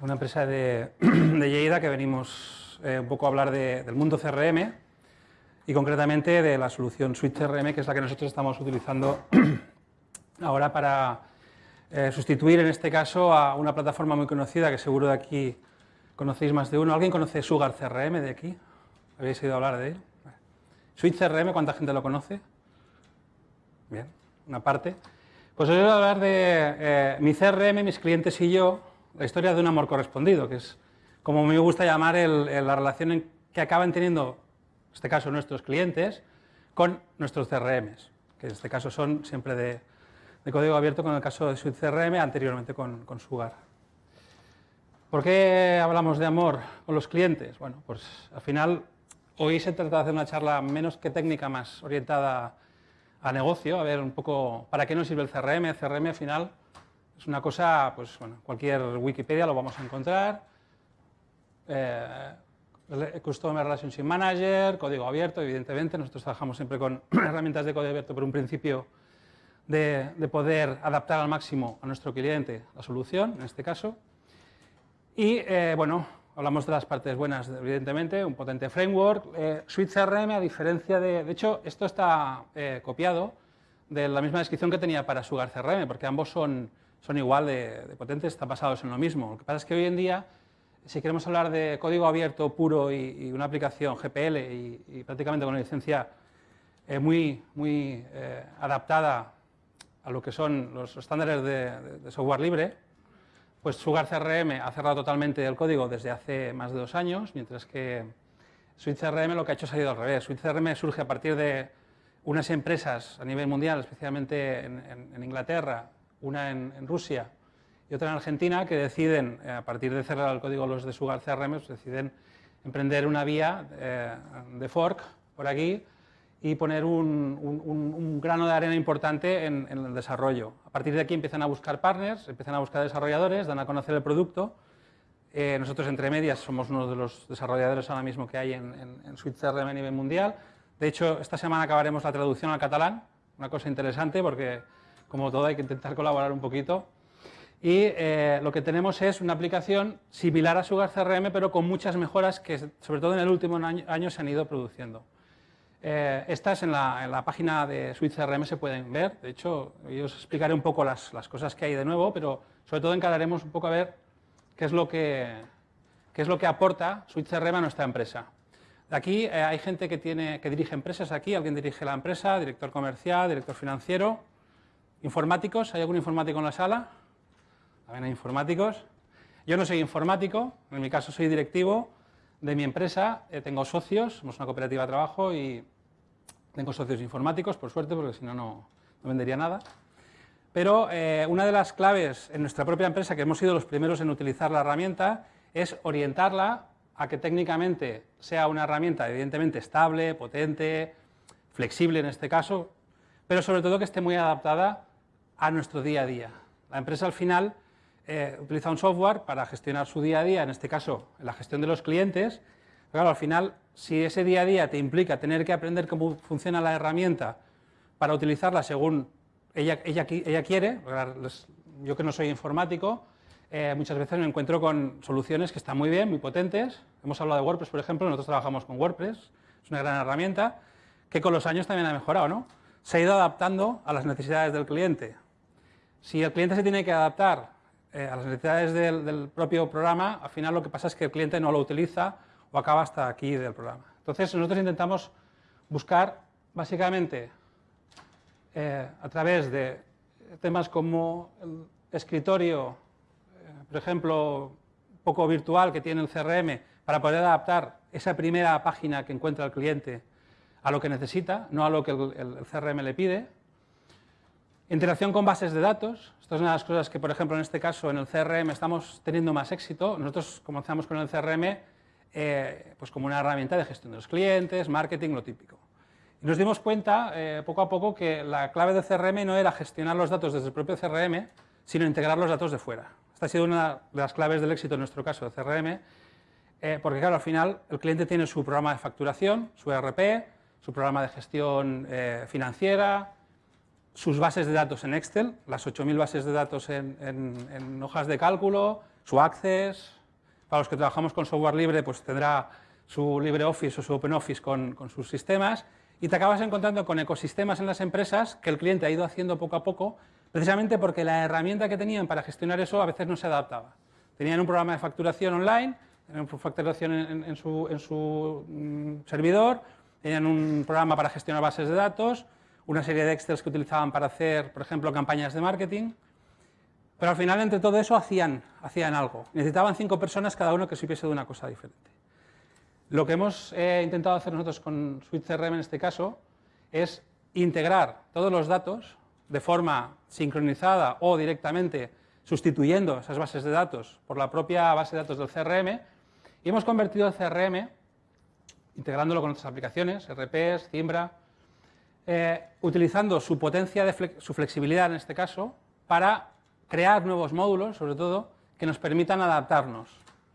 una empresa de, de Lleida que venimos eh, un poco a hablar de- del mundo CRM y concretamente de la solución Suite CRM, que es la que nosotros estamos utilizando ahora para eh, sustituir en este caso a una plataforma muy conocida que seguro de aquí conocéis más de uno. ¿Alguien conoce Sugar CRM de aquí? ¿Habéis oído hablar de él? Suite CRM, ¿cuánta gente lo conoce? Bien, una parte. Pues os voy a hablar de eh, mi CRM, mis clientes y yo, la historia de un amor correspondido, que es como me gusta llamar la relación que acaban teniendo, en este caso, nuestros clientes con nuestros CRMs, que en este caso son siempre de, de código abierto, con el caso de Suite CRM, anteriormente con, con Sugar. ¿Por qué hablamos de amor con los clientes? Bueno, pues al final hoy se trata de hacer una charla menos que técnica, más orientada a negocio, a ver un poco para qué nos sirve el CRM. El CRM al final es una cosa, pues bueno, cualquier Wikipedia lo vamos a encontrar. Eh, Customer Relationship Manager, código abierto, evidentemente. Nosotros trabajamos siempre con herramientas de código abierto por un principio de, de poder adaptar al máximo a nuestro cliente la solución, en este caso. Y eh, bueno, hablamos de las partes buenas, evidentemente, un potente framework. Eh, Suite CRM, a diferencia de. De hecho, esto está eh, copiado de la misma descripción que tenía para Sugar CRM, porque ambos son, son igual de, de potentes, están basados en lo mismo. Lo que pasa es que hoy en día, si queremos hablar de código abierto puro y, y una aplicación GPL y, y prácticamente con una licencia eh, muy, muy eh, adaptada a lo que son los estándares de, de- de software libre, pues Sugar CRM ha cerrado totalmente el código desde hace más de dos años, mientras que Suite CRM lo que ha hecho es ha ido al revés. Suite CRM surge a partir de unas empresas a nivel mundial, especialmente en, en- en Inglaterra, una en, Rusia y otra en Argentina, que deciden, eh, a partir de cerrar el código los de Sugar CRM, pues deciden emprender una vía eh, de fork por aquí y poner un, grano de arena importante en, el desarrollo. A partir de aquí empiezan a buscar partners, empiezan a buscar desarrolladores, dan a conocer el producto. Eh, nosotros, entre medias, somos uno de los desarrolladores ahora mismo que hay en, en, en CRM a nivel mundial. De hecho, esta semana acabaremos la traducción al catalán, una cosa interesante porque, como todo, hay que intentar colaborar un poquito. Y eh, lo que tenemos es una aplicación similar a Sugar CRM, pero con muchas mejoras que, sobre todo en el último año, año se han ido produciendo. Eh, estas en la, en la página de Suite CRM se pueden ver. De hecho, yo os explicaré un poco las, las cosas que hay de nuevo, pero sobre todo encararemos un poco a ver qué es lo que, qué es lo que aporta Suite CRM a nuestra empresa. Aquí eh, hay gente que, tiene, que dirige empresas aquí, alguien dirige la empresa, director comercial, director financiero, informáticos, ¿hay algún informático en la sala? También hay informáticos. Yo no soy informático, en mi caso soy directivo de mi empresa, eh, tengo socios, somos una cooperativa de trabajo y tengo socios informáticos, por suerte, porque si no, no vendería nada. Pero eh, una de las claves en nuestra propia empresa, que hemos sido los primeros en utilizar la herramienta, es orientarla a que técnicamente sea una herramienta evidentemente estable, potente, flexible en este caso, pero sobre todo que esté muy adaptada a nuestro día a día. La empresa al final eh, utiliza un software para gestionar su día a día, en este caso la gestión de los clientes. Claro, al final, si ese día a día te implica tener que aprender cómo funciona la herramienta para utilizarla según ella, ella, ella quiere, yo que no soy informático, eh, muchas veces me encuentro con soluciones que están muy bien, muy potentes. Hemos hablado de WordPress, por ejemplo, nosotros trabajamos con WordPress, es una gran herramienta, que con los años también ha mejorado, ¿no? Se ha ido adaptando a las necesidades del cliente. Si el cliente se tiene que adaptar eh, a las necesidades del, propio programa, al final lo que pasa es que el cliente no lo utiliza o acaba hasta aquí del programa. Entonces nosotros intentamos buscar básicamente eh, a través de temas como el escritorio, eh, por ejemplo, poco virtual que tiene el CRM, para poder adaptar esa primera página que encuentra el cliente a lo que necesita, no a lo que el CRM le pide. Interacción con bases de datos. Esto es una de las cosas que, por ejemplo, en este caso, en el CRM estamos teniendo más éxito. Nosotros comenzamos con el CRM eh, pues como una herramienta de gestión de los clientes, marketing, lo típico. Y nos dimos cuenta eh, poco a poco que la clave del CRM no era gestionar los datos desde el propio CRM, sino integrar los datos de fuera. Esta ha sido una de las claves del éxito en nuestro caso de CRM, eh, porque claro, al final el cliente tiene su programa de facturación, su ERP, su programa de gestión financiera, sus bases de datos en Excel, las 8.000 bases de datos en, en- en hojas de cálculo, su Access, para los que trabajamos con software libre, pues tendrá su LibreOffice o su OpenOffice con, sus sistemas, y te acabas encontrando con ecosistemas en las empresas que el cliente ha ido haciendo poco a poco, precisamente porque la herramienta que tenían para gestionar eso a veces no se adaptaba. Tenían un programa de facturación online, tenían facturación en, su, mm, servidor, tenían un programa para gestionar bases de datos, una serie de Excel que utilizaban para hacer, por ejemplo, campañas de marketing, pero al final entre todo eso hacían, hacían algo. Necesitaban cinco personas cada uno que supiese de una cosa diferente. Lo que hemos eh, intentado hacer nosotros con Suite CRM en este caso es integrar todos los datos de forma sincronizada o directamente sustituyendo esas bases de datos por la propia base de datos del CRM y hemos convertido el CRM, integrándolo con otras aplicaciones, RPs, Cimbra, eh, utilizando su potencia, de su flexibilidad en este caso, para crear nuevos módulos, sobre todo, que nos permitan adaptarnos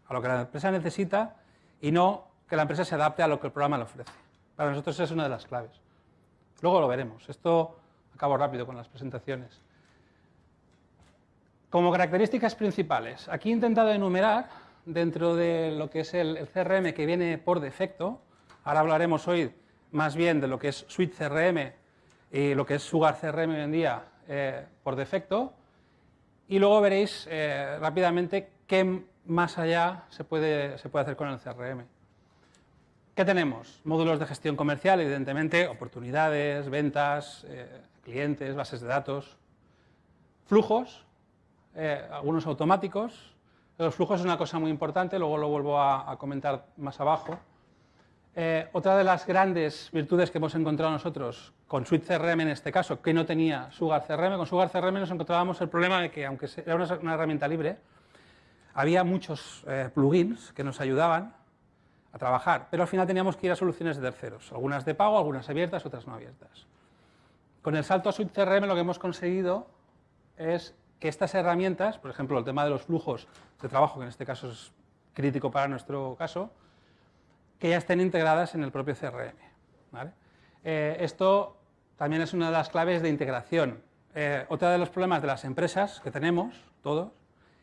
a lo que la empresa necesita y no que la empresa se adapte a lo que el programa le ofrece. Para nosotros es una de las claves. Luego lo veremos. Esto acabo rápido con las presentaciones. Como características principales, aquí he intentado enumerar dentro de lo que es el, CRM que viene por defecto. Ahora hablaremos hoy más bien de lo que es Suite CRM y lo que es Sugar CRM hoy en día eh, por defecto. Y luego veréis eh, rápidamente qué más allá se puede, se puede hacer con el CRM. ¿Qué tenemos? Módulos de gestión comercial, evidentemente, oportunidades, ventas, eh, clientes, bases de datos, flujos, algunos automáticos. Los flujos es una cosa muy importante, luego lo vuelvo a, comentar más abajo. Eh, otra de las grandes virtudes que hemos encontrado nosotros con Suite CRM en este caso, que no tenía Sugar CRM, con Sugar CRM nos encontrábamos el problema de que, aunque era una, herramienta libre, había muchos plugins que nos ayudaban a trabajar, pero al final teníamos que ir a soluciones de terceros, algunas de pago, algunas abiertas, otras no abiertas. Con el salto a Suite CRM lo que hemos conseguido es que estas herramientas, por ejemplo, el tema de los flujos de trabajo, que en este caso es crítico para nuestro caso, que ya estén integradas en el propio CRM. Eh, esto también es una de las claves de integración. Eh, otro de los problemas de las empresas que tenemos, todos,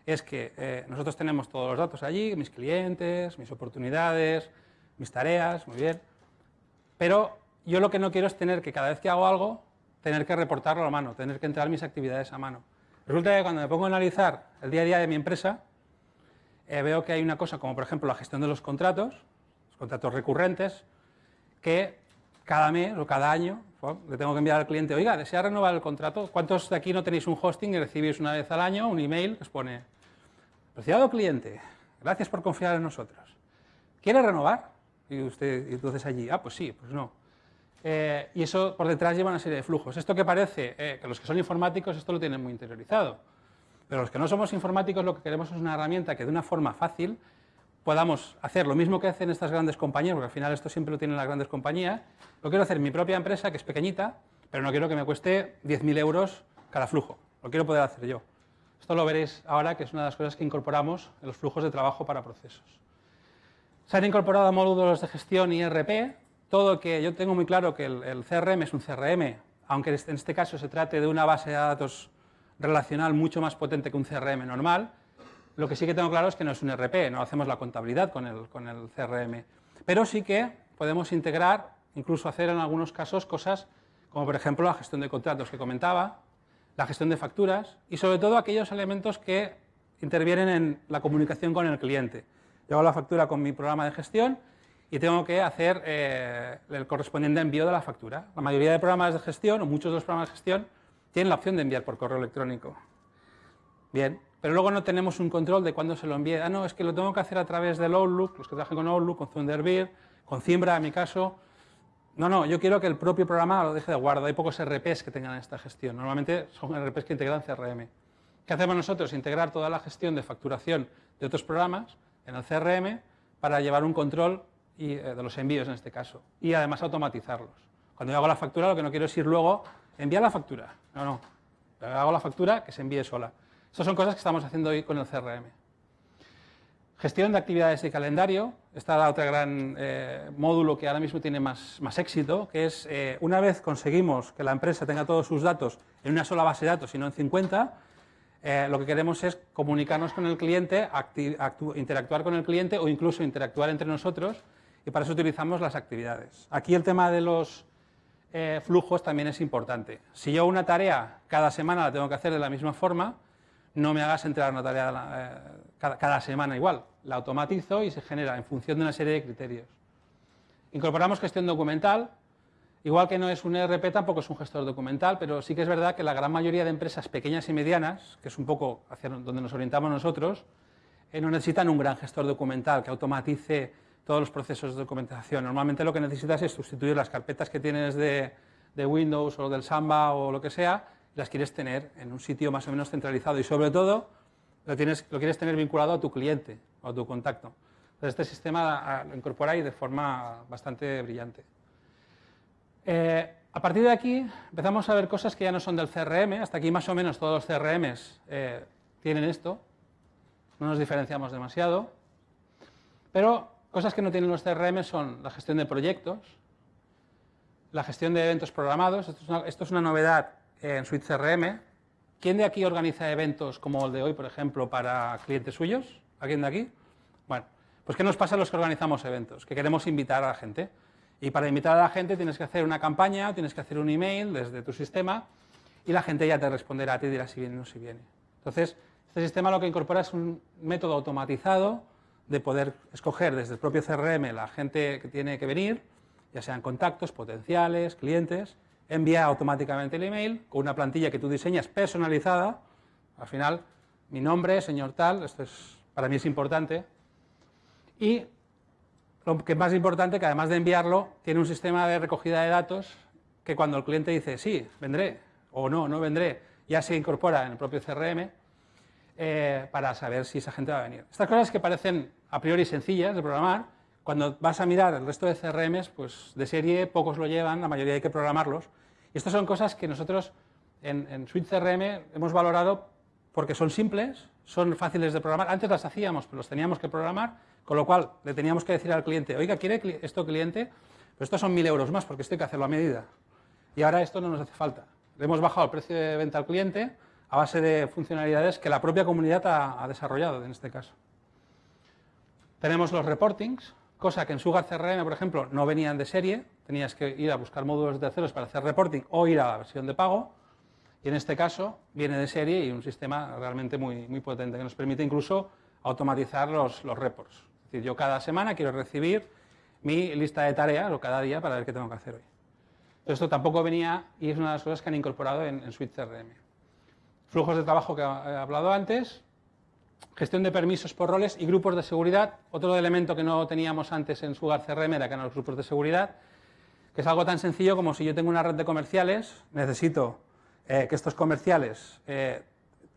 es que eh, nosotros tenemos todos los datos allí, mis clientes, mis oportunidades, mis tareas, muy bien, pero yo lo que no quiero es tener que cada vez que hago algo, tener que reportarlo a mano, tener que entrar mis actividades a mano. Resulta que cuando me pongo a analizar el día a día de mi empresa, eh, veo que hay una cosa como por ejemplo la gestión de los contratos, contratos recurrentes, que cada mes o cada año le tengo que enviar al cliente, oiga, ¿desea renovar el contrato? ¿Cuántos de aquí no tenéis un hosting y recibís una vez al año un email que os pone Apreciado cliente, gracias por confiar en nosotros. ¿Quiere renovar? Y usted, y entonces allí, ah, pues sí, pues no. Eh, y eso por detrás lleva una serie de flujos. Esto que parece, eh, que los que son informáticos esto lo tienen muy interiorizado. Pero los que no somos informáticos lo que queremos es una herramienta que de una forma fácil podamos hacer lo mismo que hacen estas grandes compañías, porque al final esto siempre lo tienen las grandes compañías. Lo quiero hacer en mi propia empresa, que es pequeñita, pero no quiero que me cueste 10.000 euros cada flujo. Lo quiero poder hacer yo. Esto lo veréis ahora, que es una de las cosas que incorporamos en los flujos de trabajo para procesos. Se han incorporado módulos de gestión y RP, todo que yo tengo muy claro que el, CRM es un CRM, aunque en este caso se trate de una base de datos relacional mucho más potente que un CRM normal, lo que sí que tengo claro es que no es un RP, no hacemos la contabilidad con el, CRM, pero sí que podemos integrar, incluso hacer en algunos casos cosas como por ejemplo la gestión de contratos que comentaba, la gestión de facturas y sobre todo aquellos elementos que intervienen en la comunicación con el cliente. Yo hago la factura con mi programa de gestión y tengo que hacer eh, el correspondiente envío de la factura. La mayoría de programas de gestión, o muchos de los programas de gestión, tienen la opción de enviar por correo electrónico. Bien, pero luego no tenemos un control de cuándo se lo envíe. Ah, no, es que lo tengo que hacer a través del Outlook, los que trabajan con Outlook, con Thunderbird, con Cimbra en mi caso, no, no, yo quiero que el propio programa lo deje de guarda. Hay pocos RPs que tengan esta gestión. Normalmente son RPs que integran CRM. ¿Qué hacemos nosotros? Integrar toda la gestión de facturación de otros programas en el CRM para llevar un control eh, de los envíos en este caso. Y además automatizarlos. Cuando yo hago la factura lo que no quiero es ir luego, enviar la factura. No, no. Hago la factura que se envíe sola. Estas son cosas que estamos haciendo hoy con el CRM. Gestión de actividades de calendario. Esta es la otra gran eh, módulo que ahora mismo tiene más, más éxito, que es eh, una vez conseguimos que la empresa tenga todos sus datos en una sola base de datos y no en 50, eh, lo que queremos es comunicarnos con el cliente, interactuar con el cliente o incluso interactuar entre nosotros y para eso utilizamos las actividades. Aquí el tema de los flujos también es importante. Si yo una tarea cada semana la tengo que hacer de la misma forma, no me hagas entregar una tarea eh, cada, semana igual. La automatizo y se genera en función de una serie de criterios. Incorporamos gestión documental. Igual que no es un ERP, tampoco es un gestor documental, pero sí que es verdad que la gran mayoría de empresas pequeñas y medianas, que es un poco hacia donde nos orientamos nosotros, eh, no necesitan un gran gestor documental que automatice todos los procesos de documentación. Normalmente lo que necesitas es sustituir las carpetas que tienes de, de Windows o del Samba o lo que sea las quieres tener en un sitio más o menos centralizado y sobre todo lo, quieres tener vinculado a tu cliente o a tu contacto. Entonces este sistema lo incorpora de forma bastante brillante. Eh, a partir de aquí empezamos a ver cosas que ya no son del CRM, hasta aquí más o menos todos los CRMs eh, tienen esto, no nos diferenciamos demasiado, pero cosas que no tienen los CRM son la gestión de proyectos, la gestión de eventos programados, esto es una novedad en Suite CRM. ¿Quién de aquí organiza eventos como el de hoy, por ejemplo, para clientes suyos? ¿Alguien de aquí? Bueno, pues ¿qué nos pasa a los que organizamos eventos? Que queremos invitar a la gente. Y para invitar a la gente tienes que hacer una campaña, tienes que hacer un email desde tu sistema y la gente ya te responderá a ti y dirá si viene o no si viene. Entonces, este sistema lo que incorpora es un método automatizado de poder escoger desde el propio CRM la gente que tiene que venir, ya sean contactos, potenciales, clientes, envía automáticamente el email con una plantilla que tú diseñas personalizada. Al final, mi nombre, señor tal, esto es, para mí es importante. Y lo que es más importante, que además de enviarlo, tiene un sistema de recogida de datos que cuando el cliente dice sí, vendré, o no, no vendré, ya se incorpora en el propio CRM eh, para saber si esa gente va a venir. Estas cosas que parecen a priori sencillas de programar, cuando vas a mirar el resto de CRMs, pues de serie pocos lo llevan, la mayoría hay que programarlos. Y estas son cosas que nosotros en, en Suite CRM hemos valorado porque son simples, son fáciles de programar. Antes las hacíamos, pero los teníamos que programar, con lo cual le teníamos que decir al cliente, oiga, ¿quiere esto cliente? Pero estos son mil euros más porque esto hay que hacerlo a medida. Y ahora esto no nos hace falta. Le hemos bajado el precio de venta al cliente a base de funcionalidades que la propia comunidad ha, ha desarrollado en este caso. Tenemos los reportings, cosa que en Sugar CRM, por ejemplo, no venían de serie, tenías que ir a buscar módulos de terceros para hacer reporting o ir a la versión de pago, y en este caso viene de serie y un sistema realmente muy, muy potente que nos permite incluso automatizar los, los reports. Es decir, yo cada semana quiero recibir mi lista de tareas o cada día para ver qué tengo que hacer hoy. esto tampoco venía y es una de las cosas que han incorporado en, en Suite CRM. Flujos de trabajo que he hablado antes, Gestión de permisos por roles y grupos de seguridad. Otro elemento que no teníamos antes en Sugar CRM era que eran los grupos de seguridad, que es algo tan sencillo como si yo tengo una red de comerciales, necesito eh, que estos comerciales eh,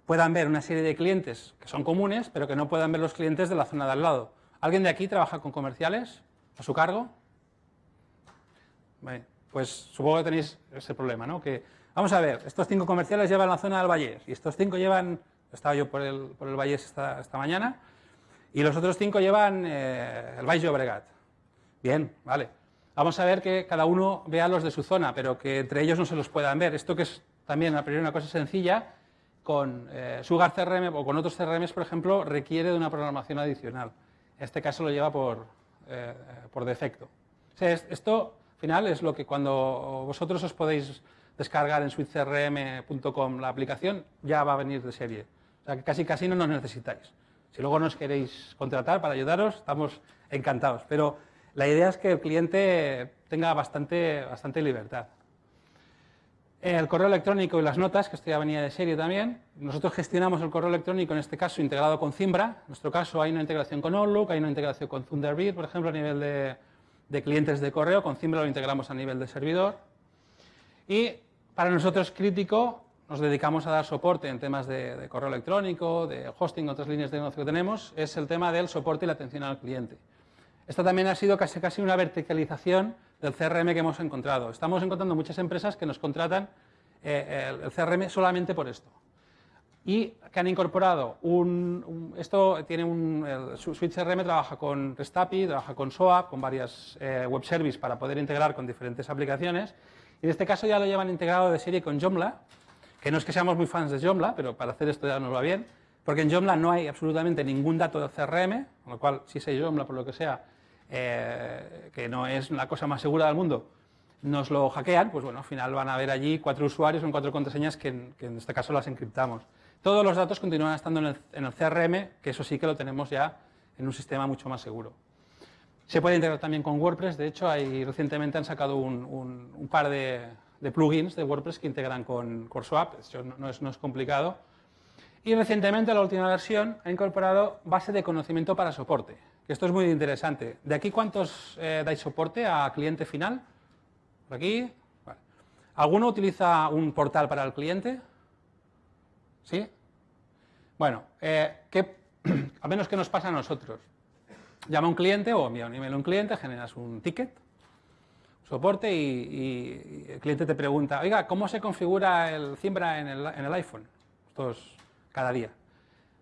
puedan ver una serie de clientes que son comunes, pero que no puedan ver los clientes de la zona de al lado. ¿Alguien de aquí trabaja con comerciales a su cargo? pues supongo que tenéis ese problema, ¿no? Que, vamos a ver, estos cinco comerciales llevan la zona del Valle y estos cinco llevan estaba yo por el, por el Valle esta, esta, mañana, y los otros cinco llevan eh, el Valle Llobregat. Bien, vale. Vamos a ver que cada uno vea los de su zona, pero que entre ellos no se los puedan ver. Esto que es también a priori una cosa sencilla, con eh, Sugar CRM o con otros CRMs, por ejemplo, requiere de una programación adicional. En este caso lo lleva por, eh, por defecto. Esto, al final, es lo que cuando vosotros os podéis descargar en suitecrm.com la aplicación, ya va a venir de serie. O sea que casi casi no nos necesitáis. Si luego nos queréis contratar para ayudaros, estamos encantados. Pero la idea es que el cliente tenga bastante, bastante libertad. El correo electrónico y las notas, que esto ya venía de serie también. Nosotros gestionamos el correo electrónico, en este caso, integrado con Zimbra. En nuestro caso hay una integración con Outlook, hay una integración con Thunderbird, por ejemplo, a nivel de, de clientes de correo. Con Zimbra lo integramos a nivel de servidor. Y para nosotros crítico nos dedicamos a dar soporte en temas de, correo electrónico, de hosting, otras líneas de negocio que tenemos, es el tema del soporte y la atención al cliente. Esta también ha sido casi, casi una verticalización del CRM que hemos encontrado. Estamos encontrando muchas empresas que nos contratan eh, el, CRM solamente por esto. Y que han incorporado un, esto tiene un, el Switch CRM trabaja con REST trabaja con SOAP, con varias eh, web services para poder integrar con diferentes aplicaciones. Y en este caso ya lo llevan integrado de serie con Joomla, que no es que seamos muy fans de Joomla, pero para hacer esto ya nos va bien, porque en Joomla no hay absolutamente ningún dato del CRM, con lo cual si sé Joomla por lo que sea, eh, que no es la cosa más segura del mundo, nos lo hackean, pues bueno, al final van a ver allí cuatro usuarios con cuatro contraseñas que en, este caso las encriptamos. Todos los datos continúan estando en el, CRM, que eso sí que lo tenemos ya en un sistema mucho más seguro. Se puede integrar también con WordPress, de hecho, hay, recientemente han sacado un, par de, plugins de WordPress que integran con CoreSwap, eso no, es, no es complicado. Y recientemente la última versión ha incorporado base de conocimiento para soporte, que esto es muy interesante. ¿De aquí cuántos eh, dais soporte a cliente final? ¿Por aquí? ¿Alguno utiliza un portal para el cliente? ¿Sí? Bueno, eh, al menos que nos pasa a nosotros. Llama a un cliente o envía un email a un cliente, generas un ticket, soporte y, el cliente te pregunta, oiga, ¿cómo se configura el Zimbra en el, iPhone? Esto es cada día.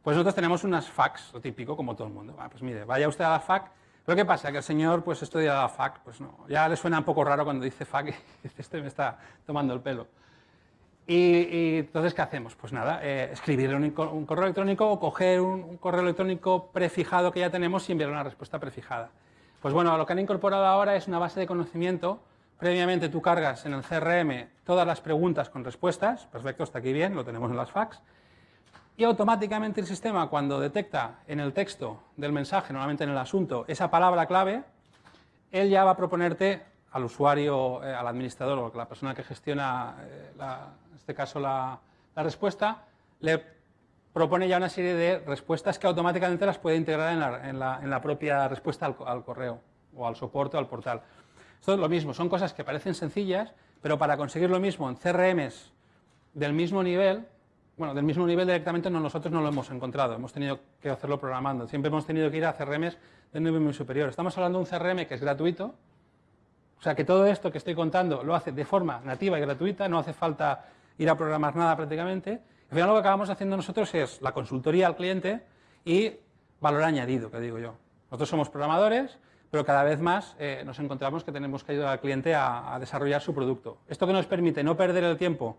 Pues nosotros tenemos unas fax, lo típico, como todo el mundo. pues mire, vaya usted a la FAC. Pero ¿qué pasa? Que el señor pues estudia la FAC, pues no, ya le suena un poco raro cuando dice FAC y este me está tomando el pelo. Y, entonces, ¿qué hacemos? Pues nada, eh, escribirle un, correo electrónico o coger un, correo electrónico prefijado que ya tenemos y enviar una respuesta prefijada. Pues bueno, lo que han incorporado ahora es una base de conocimiento. Previamente tú cargas en el CRM todas las preguntas con respuestas. Perfecto, está aquí bien, lo tenemos en las fax. Y automáticamente el sistema, cuando detecta en el texto del mensaje, normalmente en el asunto, esa palabra clave, él ya va a proponerte al usuario, eh, al administrador o a la persona que gestiona eh, la, este caso la, respuesta, le propone ya una serie de respuestas que automáticamente las puede integrar en la, propia respuesta al, correo o al soporte o al portal. Esto es lo mismo, son cosas que parecen sencillas, pero para conseguir lo mismo en CRMs del mismo nivel, bueno, del mismo nivel directamente no, nosotros no lo hemos encontrado, hemos tenido que hacerlo programando, siempre hemos tenido que ir a CRMs de nivel muy superior. Estamos hablando de un CRM que es gratuito, o sea que todo esto que estoy contando lo hace de forma nativa y gratuita, no hace falta ir a programar nada prácticamente. Al final lo que acabamos haciendo nosotros es la consultoría al cliente y valor añadido, que digo yo. Nosotros somos programadores, pero cada vez más eh, nos encontramos que tenemos que ayudar al cliente a, desarrollar su producto. Esto que nos permite no perder el tiempo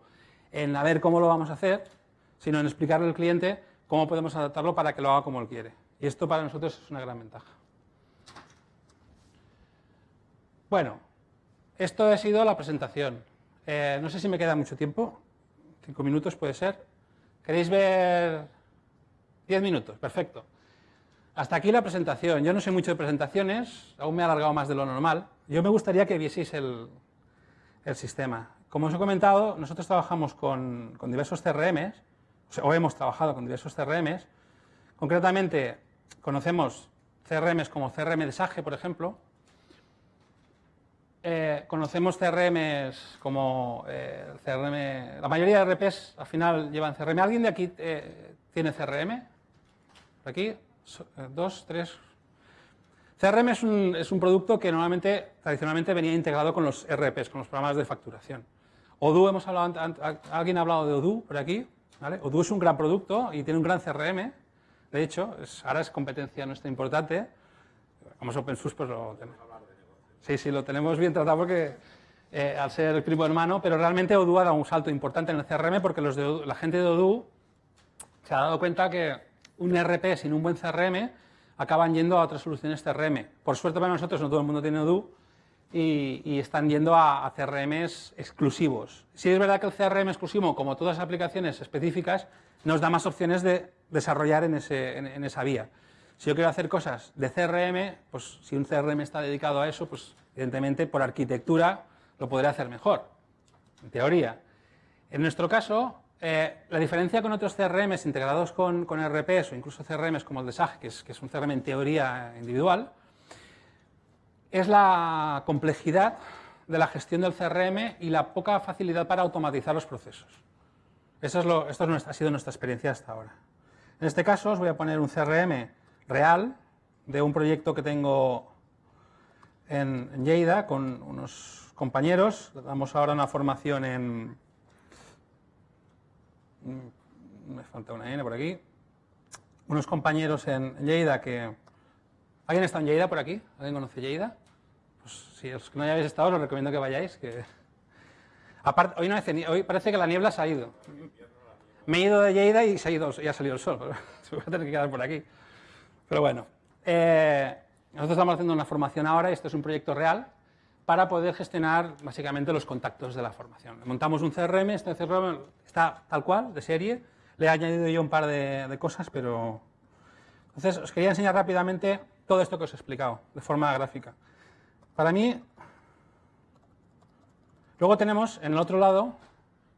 en a ver cómo lo vamos a hacer, sino en explicarle al cliente cómo podemos adaptarlo para que lo haga como él quiere. Y esto para nosotros es una gran ventaja. Bueno, esto ha sido la presentación. Eh, no sé si me queda mucho tiempo. Cinco minutos puede ser. ¿Queréis ver? Diez minutos, perfecto. Hasta aquí la presentación. Yo no sé mucho de presentaciones, aún me he alargado más de lo normal. Yo me gustaría que vieseis el, sistema. Como os he comentado, nosotros trabajamos con, diversos CRMs, o, hemos trabajado con diversos CRMs. Concretamente, conocemos CRMs como CRM de SAGE, por ejemplo, eh, conocemos CRMs como eh, CRM, la mayoría de RPs al final llevan CRM. ¿Alguien de aquí eh, tiene CRM? ¿Por aquí? dos, tres. CRM es un, es un, producto que normalmente, tradicionalmente venía integrado con los RPs, con los programas de facturación. Odoo, hemos hablado, alguien ha hablado de Odoo por aquí. ¿vale? Odoo es un gran producto y tiene un gran CRM. De hecho, ahora es competencia nuestra importante. Como es open source, pues lo tenemos. Sí, sí, lo tenemos bien tratado porque eh, al ser el primo hermano, pero realmente Odoo ha dado un salto importante en el CRM porque los de la gente de Odoo se ha dado cuenta que un RP sin un buen CRM acaban yendo a otras soluciones CRM. Por suerte para nosotros no todo el mundo tiene Odoo y, están yendo a, CRMs exclusivos. Si es verdad que el CRM exclusivo, como todas las aplicaciones específicas, nos da más opciones de desarrollar en esa vía. Si yo quiero hacer cosas de CRM, pues si un CRM está dedicado a eso, pues evidentemente por arquitectura lo podré hacer mejor, en teoría. En nuestro caso, eh, la diferencia con otros CRMs integrados con, con, RPs o incluso CRMs como el de SAG, que es, que un CRM en teoría individual, es la complejidad de la gestión del CRM y la poca facilidad para automatizar los procesos. Eso es lo, esto ha sido nuestra experiencia hasta ahora. En este caso os voy a poner un CRM real de un proyecto que tengo en, Lleida con unos compañeros. Damos ahora una formación en... Mm, me falta una N por aquí. Unos compañeros en Lleida que... ¿Alguien está en Lleida por aquí? ¿Alguien conoce Lleida? Pues si os que no hayáis estado, os recomiendo que vayáis. Que... Hoy, parece que la niebla se ha ido. Me he ido de Lleida y, se ha ido, ya ha salido el sol. Se voy a tener que quedar por aquí. Pero bueno, eh, nosotros estamos haciendo una formación ahora, y esto es un proyecto real, para poder gestionar básicamente los contactos de la formación. Montamos un CRM, este CRM está tal cual, de serie, le he añadido yo un par de, cosas, pero... Entonces, os quería enseñar rápidamente todo esto que os he explicado, de forma gráfica. Para mí... Luego tenemos, en el otro lado,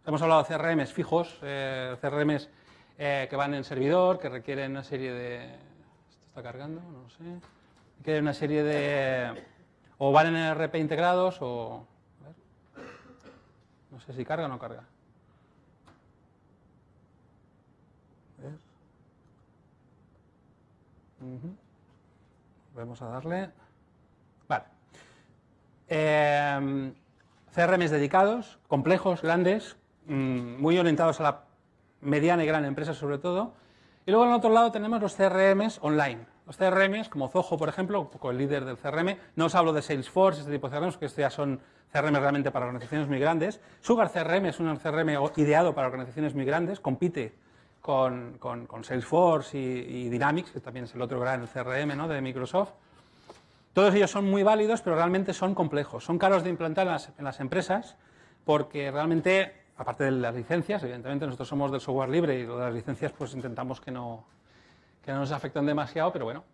hemos hablado de CRMs fijos, eh, CRMs eh, que van en servidor, que requieren una serie de... ¿Esto está cargando? No sé. Requieren una serie de o van en RP integrados o... No sé si carga o no carga. Vamos a darle... Vale. Eh, CRMs dedicados, complejos, grandes, mm, muy orientados a la mediana y gran empresa sobre todo. Y luego en el otro lado tenemos los CRMs online. Los CRMs, como Zoho, por ejemplo, un poco el líder del CRM, no os hablo de Salesforce, este tipo de CRMs, que ya son CRM realmente para organizaciones muy grandes. Sugar CRM es un CRM ideado para organizaciones muy grandes, compite con, Salesforce y, Dynamics, que también es el otro gran CRM ¿no? de Microsoft. Todos ellos son muy válidos, pero realmente son complejos. Son caros de implantar en las, en las empresas porque realmente, aparte de las licencias, evidentemente nosotros somos del software libre y lo de las licencias pues intentamos que no, que no nos afectan demasiado, pero bueno.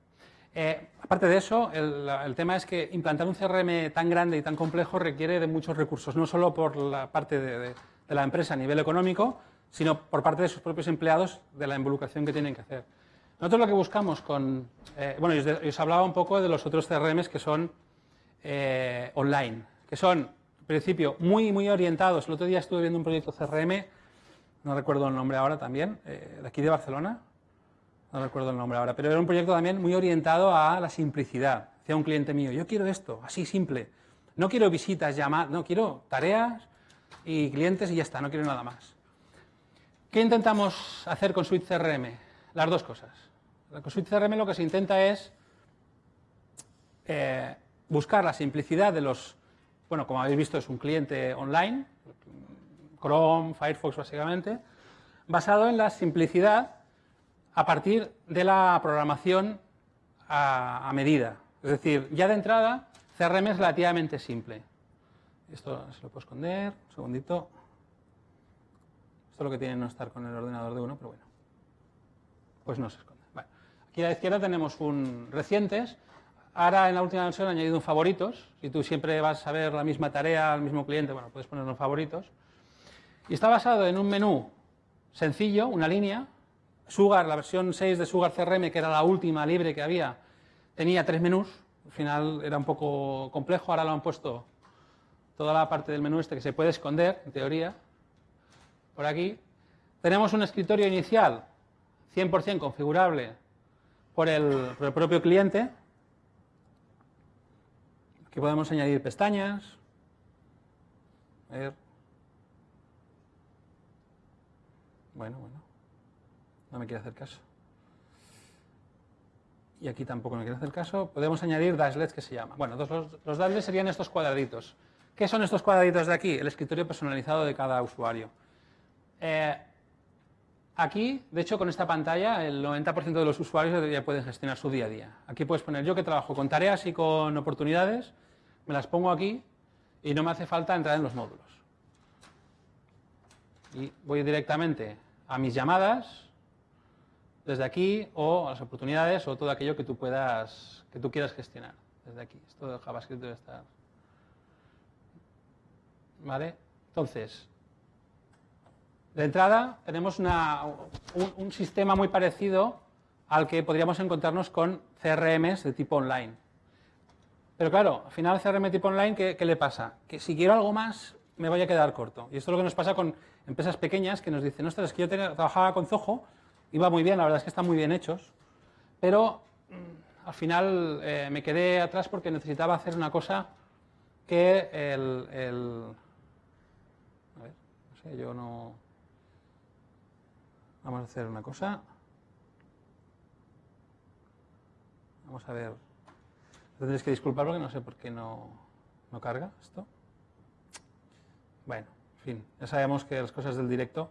Eh, aparte de eso, el, tema es que implantar un CRM tan grande y tan complejo requiere de muchos recursos, no solo por la parte de, la empresa a nivel económico, sino por parte de sus propios empleados, de la involucración que tienen que hacer. Nosotros lo que buscamos con... Eh, bueno, yo os, hablaba un poco de los otros CRMs que son eh, online, que son, principio, muy, muy orientados. El otro día estuve viendo un proyecto CRM, no recuerdo el nombre ahora también, de aquí de Barcelona, no recuerdo el nombre ahora, pero era un proyecto también muy orientado a la simplicidad. Decía un cliente mío, yo quiero esto, así simple. No quiero visitas, llamadas, no, quiero tareas y clientes y ya está, no quiero nada más. ¿Qué intentamos hacer con Suite CRM? Las dos cosas. Con Suite CRM lo que se intenta es eh, buscar la simplicidad de los, bueno, como habéis visto es un cliente online, Chrome, Firefox básicamente, basado en la simplicidad a partir de la programación a, medida. Es decir, ya de entrada, CRM es relativamente simple. Esto se lo puedo esconder, un segundito. Esto es lo que tiene no estar con el ordenador de uno, pero bueno. Pues no se esconde. Aquí a la izquierda tenemos un recientes. Ahora en la última versión he añadido un favoritos. Si tú siempre vas a ver la misma tarea al mismo cliente, bueno, puedes poner unos favoritos. Y está basado en un menú sencillo, una línea, Sugar, la versión 6 de Sugar CRM, que era la última libre que había, tenía tres menús. Al final era un poco complejo, ahora lo han puesto toda la parte del menú este que se puede esconder, en teoría, por aquí. Tenemos un escritorio inicial 100% configurable por el, por el propio cliente. Aquí podemos añadir pestañas. A ver. Bueno, bueno. No me quiere hacer caso. Y aquí tampoco me quiere hacer caso. Podemos añadir dashlets que se llama. Bueno, los, los dashlets serían estos cuadraditos. ¿Qué son estos cuadraditos de aquí? El escritorio personalizado de cada usuario. Eh, aquí, de hecho, con esta pantalla, el 90% de los usuarios ya pueden gestionar su día a día. Aquí puedes poner yo que trabajo con tareas y con oportunidades, me las pongo aquí y no me hace falta entrar en los módulos. Y voy directamente a mis llamadas, desde aquí o a las oportunidades o todo aquello que tú puedas, que tú quieras gestionar desde aquí. Esto de JavaScript debe estar. ¿Vale? Entonces, de entrada tenemos un, sistema muy parecido al que podríamos encontrarnos con CRMs de tipo online. Pero claro, al final CRM tipo online, ¿qué, ¿qué, le pasa? Que si quiero algo más, me vaya a quedar corto. Y esto es lo que nos pasa con empresas pequeñas que nos dicen, ostras, es que yo trabajaba con Zoho iba muy bien, la verdad es que están muy bien hechos, pero mm, al final eh, me quedé atrás porque necesitaba hacer una cosa que el, A ver, no sé, yo no... Vamos a hacer una cosa. Vamos a ver. Tendréis que disculpar porque no sé por qué no, no carga esto. Bueno, En fin, ya sabemos que las cosas del directo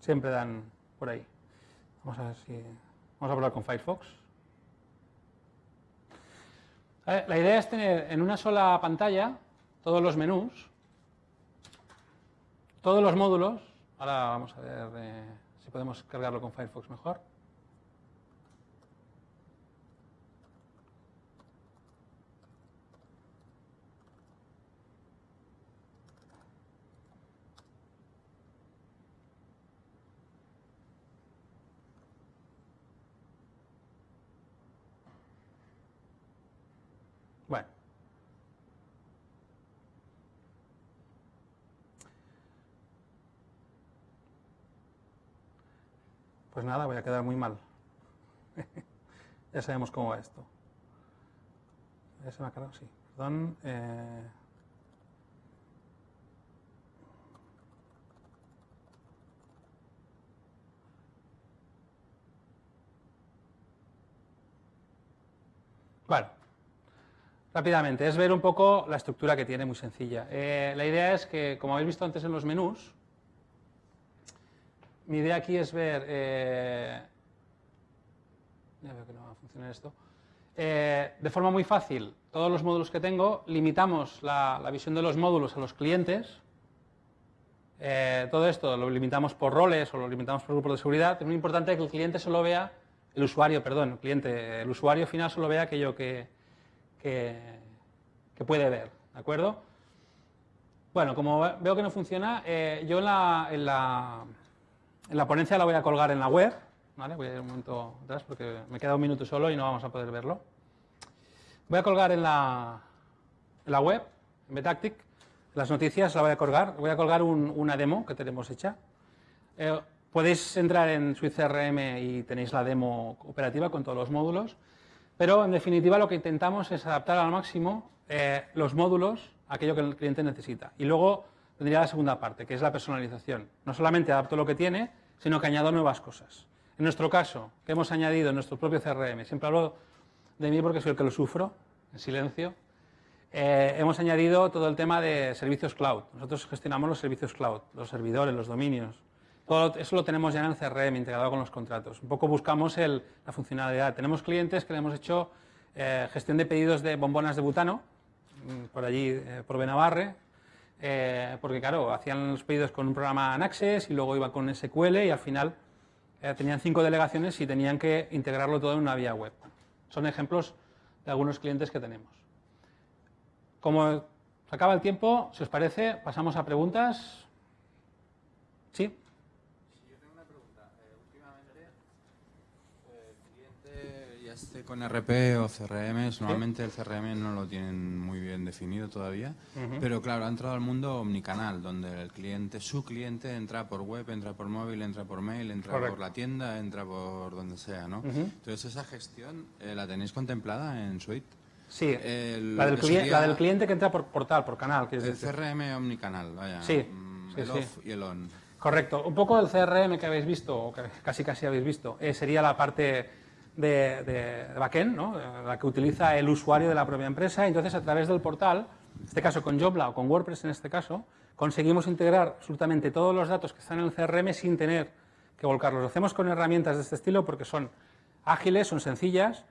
siempre dan por ahí. Vamos a ver si... Vamos a probar con Firefox. La idea es tener en una sola pantalla todos los menús, todos los módulos. Ahora vamos a ver eh, si podemos cargarlo con Firefox mejor. Bueno. Pues nada, voy a quedar muy mal. ya sabemos cómo va esto. ¿Ya se me ha? Sí. Perdón. Eh... Rápidamente, es ver un poco la estructura que tiene, muy sencilla. Eh, la idea es que, como habéis visto antes en los menús, mi idea aquí es ver... Eh, ya veo que no va a funcionar esto. Eh, de forma muy fácil, todos los módulos que tengo, limitamos la, visión de los módulos a los clientes. todo esto lo limitamos por roles o lo limitamos por grupos de seguridad. Es muy importante que el cliente solo vea, el usuario, perdón, el cliente, el usuario final solo vea aquello que, puede ver, ¿de acuerdo? Bueno, como veo que no funciona, eh, yo en la, en, la, la, ponencia la voy a colgar en la web, ¿vale? Voy a ir un momento atrás porque me queda un minuto solo y no vamos a poder verlo. Voy a colgar en la, en la web, en Betactic, las noticias la voy a colgar, voy a colgar una demo que tenemos hecha. Eh, podéis entrar en CRM y tenéis la demo operativa con todos los módulos. Pero, en definitiva, lo que intentamos es adaptar al máximo eh, los módulos a aquello que el cliente necesita. Y luego tendría la segunda parte, que es la personalización. No solamente adapto lo que tiene, sino que añado nuevas cosas. En nuestro caso, que hemos añadido en nuestro propio CRM, siempre hablo de mí porque soy el que lo sufro, en silencio, eh, hemos añadido todo el tema de servicios cloud. Nosotros gestionamos los servicios cloud, los servidores, los dominios, eso lo tenemos ya en el CRM, integrado con los contratos. Un poco buscamos la funcionalidad. Tenemos clientes que le hemos hecho eh, gestión de pedidos de bombonas de butano, mm, por allí, eh, por Benavarre, eh, porque claro, hacían los pedidos con un programa en Access y luego iban con SQL y al final tenían cinco delegaciones y tenían que integrarlo todo en una vía web. Son ejemplos de algunos clientes que tenemos. Como se acaba el tiempo, si os parece, pasamos a preguntas. ¿Sí? Este con RP o CRM, normalmente el CRM no lo tienen muy bien definido todavía, pero claro, ha entrado al mundo omnicanal, donde el cliente, su cliente entra por web, entra por móvil, entra por mail, entra por la tienda, entra por donde sea, ¿no? Entonces esa gestión, eh, ¿la tenéis contemplada en Suite? Sí, la, del cliente que entra por portal, por canal. El CRM omnicanal, vaya. Sí, mm, el off y el on. Correcto. Un poco el CRM que habéis visto, o que casi casi habéis visto, eh, sería la parte de, de, backend, ¿no? la que utiliza el usuario de la propia empresa. Entonces, a través del portal, en este caso con Jobla o con WordPress en este caso, conseguimos integrar absolutamente todos los datos que están en el CRM sin tener que volcarlos. Lo hacemos con herramientas de este estilo porque son ágiles, son sencillas,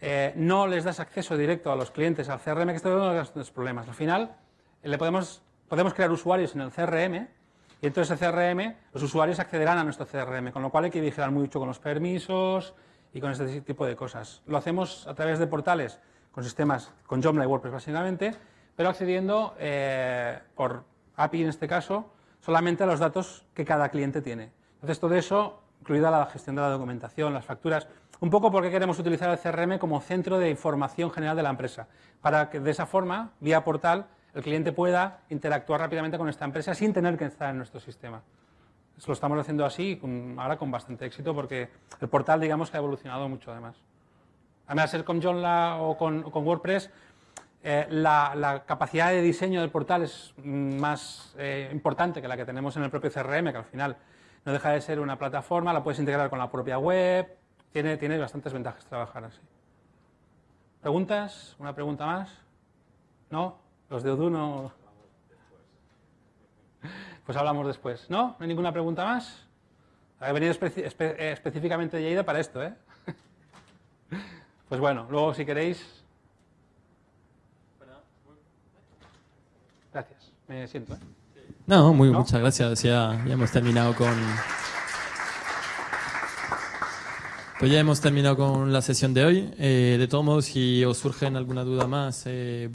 eh, no les das acceso directo a los clientes al CRM, que esto es uno de los problemas. Al final, le podemos, podemos crear usuarios en el CRM y entonces el CRM, los usuarios accederán a nuestro CRM, con lo cual hay que vigilar mucho con los permisos, y con este tipo de cosas. Lo hacemos a través de portales con sistemas, con Joomla y WordPress básicamente, pero accediendo eh, por API en este caso, solamente a los datos que cada cliente tiene. Entonces todo eso, incluida la gestión de la documentación, las facturas, un poco porque queremos utilizar el CRM como centro de información general de la empresa, para que de esa forma, vía portal, el cliente pueda interactuar rápidamente con esta empresa sin tener que estar en nuestro sistema lo estamos haciendo así, ahora con bastante éxito, porque el portal, digamos, que ha evolucionado mucho además. Además, ser con Joomla o con, WordPress, eh, la, capacidad de diseño del portal es más eh, importante que la que tenemos en el propio CRM, que al final no deja de ser una plataforma, la puedes integrar con la propia web, tiene, tiene bastantes ventajas trabajar así. ¿Preguntas? ¿Una pregunta más? ¿No? ¿Los de Odoo Pues hablamos después. ¿No? ¿No hay ninguna pregunta más? He venido especi- espe- eh, específicamente de Lleida para esto, ¿eh? Pues bueno, luego si queréis... Gracias, me siento, ¿eh? No, muy, ¿No? muchas gracias. Ya, ya hemos terminado con. Pues ya hemos terminado con la sesión de hoy. Eh, de todos modos, si os surgen alguna duda más, eh,